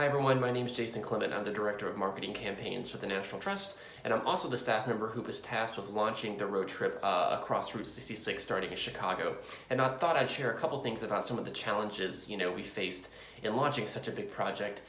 Hi everyone, my name is Jason Clement. I'm the Director of Marketing Campaigns for the National Trust, and I'm also the staff member who was tasked with launching the road trip uh, across Route 66 starting in Chicago. And I thought I'd share a couple things about some of the challenges you know we faced in launching such a big project.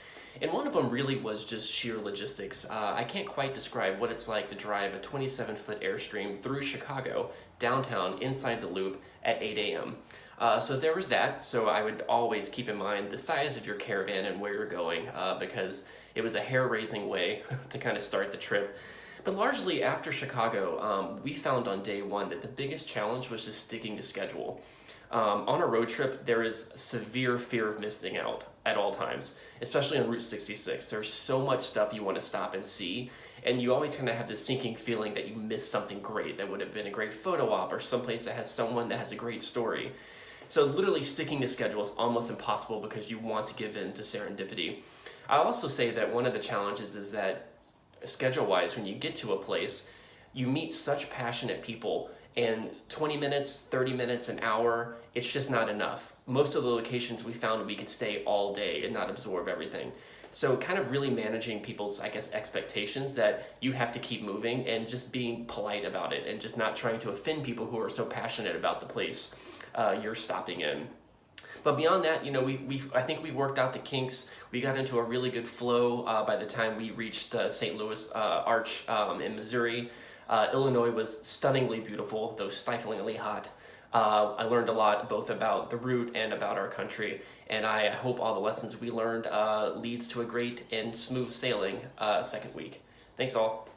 And one of them really was just sheer logistics. Uh, I can't quite describe what it's like to drive a 27-foot Airstream through Chicago, downtown, inside the loop at 8 a.m. Uh, so there was that, so I would always keep in mind the size of your caravan and where you're going uh, because it was a hair-raising way to kind of start the trip. But largely after Chicago, um, we found on day one that the biggest challenge was just sticking to schedule. Um, on a road trip, there is severe fear of missing out at all times, especially on Route 66. There's so much stuff you want to stop and see, and you always kind of have this sinking feeling that you missed something great that would have been a great photo op or someplace that has someone that has a great story. So literally sticking to schedule is almost impossible because you want to give in to serendipity. I'll also say that one of the challenges is that schedule-wise, when you get to a place, you meet such passionate people and 20 minutes, 30 minutes, an hour, it's just not enough. Most of the locations we found we could stay all day and not absorb everything. So kind of really managing people's, I guess, expectations that you have to keep moving and just being polite about it and just not trying to offend people who are so passionate about the place uh, you're stopping in. But beyond that, you know, we, we I think we worked out the kinks. We got into a really good flow uh, by the time we reached the St. Louis uh, Arch um, in Missouri. Uh, Illinois was stunningly beautiful, though stiflingly hot. Uh, I learned a lot both about the route and about our country, and I hope all the lessons we learned uh, leads to a great and smooth sailing uh, second week. Thanks all.